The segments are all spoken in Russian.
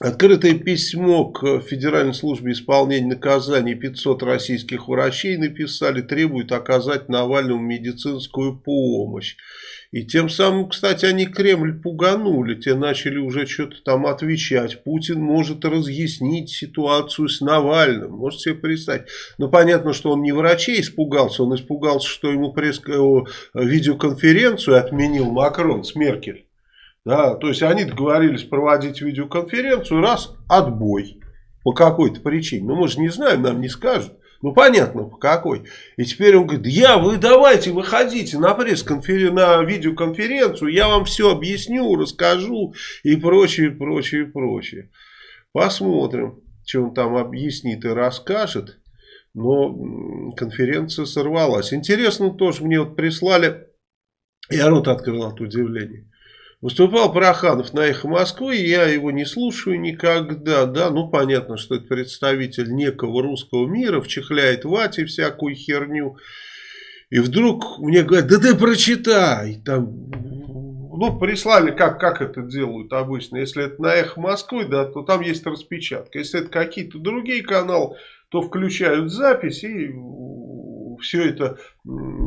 Открытое письмо к Федеральной службе исполнения наказаний 500 российских врачей написали, требуют оказать Навальному медицинскую помощь. И тем самым, кстати, они Кремль пуганули, те начали уже что-то там отвечать. Путин может разъяснить ситуацию с Навальным, можете себе представить. Ну, понятно, что он не врачей испугался, он испугался, что ему пресс э, видеоконференцию отменил Макрон с Меркель. Да, то есть они договорились проводить видеоконференцию, раз, отбой. По какой-то причине. Ну, мы же не знаем, нам не скажут. Ну, понятно, по какой. И теперь он говорит, я, вы давайте, выходите на пресс-конференцию, на видеоконференцию, я вам все объясню, расскажу и прочее, прочее, прочее. Посмотрим, что он там объяснит и расскажет. Но конференция сорвалась. Интересно тоже, мне вот прислали, я рот открыл от удивления. Выступал Проханов на «Эхо Москвы», я его не слушаю никогда, да, ну понятно, что это представитель некого русского мира, вчихляет вате всякую херню, и вдруг мне говорят, да ты прочитай, там, ну, прислали, как, как это делают обычно, если это на «Эхо Москвы», да, то там есть распечатка, если это какие-то другие каналы, то включают запись и все это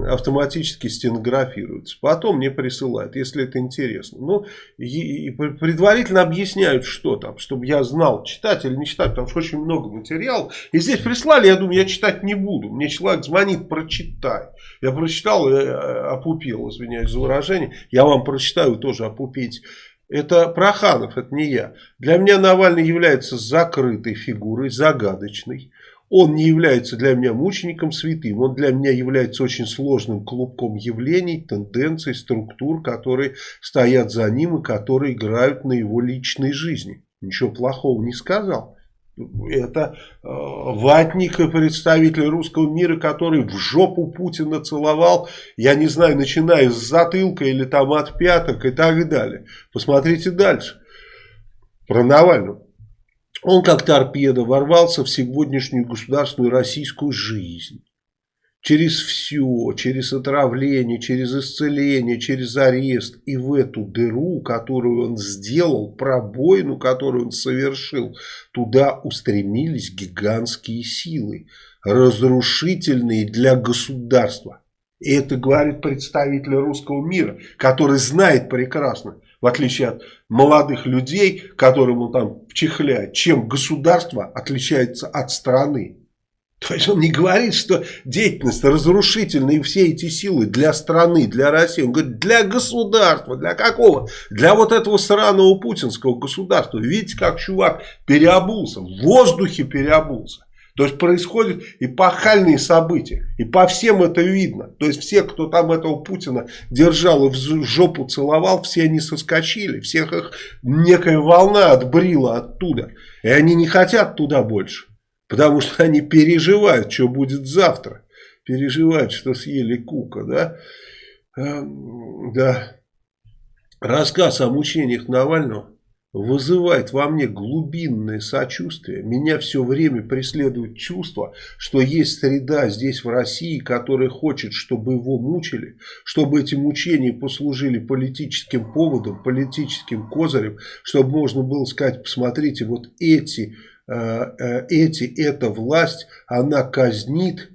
автоматически стенографируется. Потом мне присылают, если это интересно. Ну, и, предварительно объясняют, что там, чтобы я знал, читать или не читать, потому что очень много материалов. И здесь прислали, я думаю, я читать не буду. Мне человек звонит, прочитай. Я прочитал, я э, опупел, извиняюсь за выражение. Я вам прочитаю, тоже опупить. Это Проханов, это не я. Для меня Навальный является закрытой фигурой, загадочной. Он не является для меня мучеником святым, он для меня является очень сложным клубком явлений, тенденций, структур, которые стоят за ним и которые играют на его личной жизни. Ничего плохого не сказал. Это э, ватник и представитель русского мира, который в жопу Путина целовал, я не знаю, начиная с затылка или там от пяток и так далее. Посмотрите дальше. Про Навального. Он как торпеда ворвался в сегодняшнюю государственную российскую жизнь. Через все, через отравление, через исцеление, через арест. И в эту дыру, которую он сделал, пробоину, которую он совершил, туда устремились гигантские силы, разрушительные для государства. И это говорит представитель русского мира, который знает прекрасно, в отличие от молодых людей, которым там вчихляет, чем государство отличается от страны. То есть он не говорит, что деятельность разрушительная и все эти силы для страны, для России. Он говорит, для государства. Для какого? Для вот этого сраного путинского государства. Видите, как чувак переобулся, в воздухе переобулся. То есть происходят эпохальные события. И по всем это видно. То есть все, кто там этого Путина держал и в жопу целовал, все они соскочили. Всех их некая волна отбрила оттуда. И они не хотят туда больше. Потому что они переживают, что будет завтра. Переживают, что съели кука. Да? Эм, да. Рассказ о мучениях Навального вызывает во мне глубинное сочувствие. Меня все время преследует чувство, что есть среда здесь в России, которая хочет, чтобы его мучили, чтобы эти мучения послужили политическим поводом, политическим козырем, чтобы можно было сказать, посмотрите, вот эти, э, э, эти, эта власть, она казнит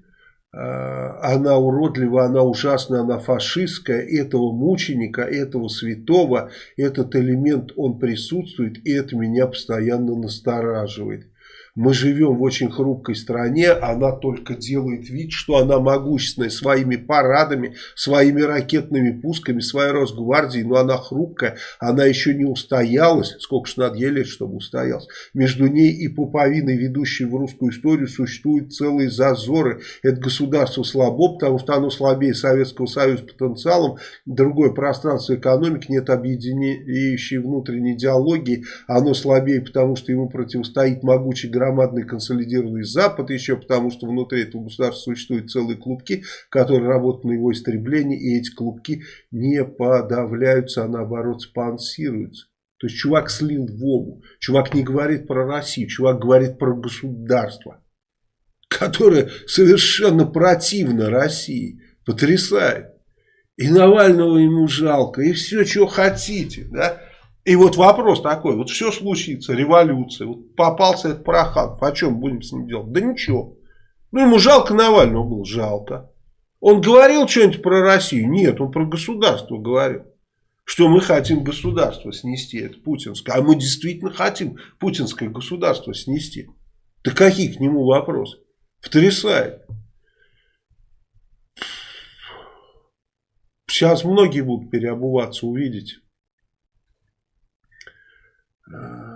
она уродлива, она ужасна, она фашистская, этого мученика, этого святого, этот элемент, он присутствует, и это меня постоянно настораживает. Мы живем в очень хрупкой стране, она только делает вид, что она могущественная своими парадами, своими ракетными пусками, своей Росгвардией, но она хрупкая, она еще не устоялась, сколько ж надо ей чтобы устоялась. Между ней и пуповиной, ведущей в русскую историю, существуют целые зазоры. Это государство слабо, потому что оно слабее Советского Союза потенциалом, другое пространство экономики, нет объединяющей внутренней идеологии, оно слабее, потому что ему противостоит могучий громадный консолидированный Запад, еще потому что внутри этого государства существуют целые клубки, которые работают на его истребление, и эти клубки не подавляются, а наоборот спонсируются. То есть чувак слил Вову, чувак не говорит про Россию, чувак говорит про государство, которое совершенно противно России, потрясает. И Навального ему жалко, и все, что хотите, да. И вот вопрос такой, вот все случится, революция, вот попался этот Проханов, о чем будем с ним делать? Да ничего. Ну, ему жалко Навального было, жалко. Он говорил что-нибудь про Россию? Нет, он про государство говорил. Что мы хотим государство снести, это путинское. А мы действительно хотим путинское государство снести. Да какие к нему вопросы? Потрясает. Сейчас многие будут переобуваться, увидите. Uh,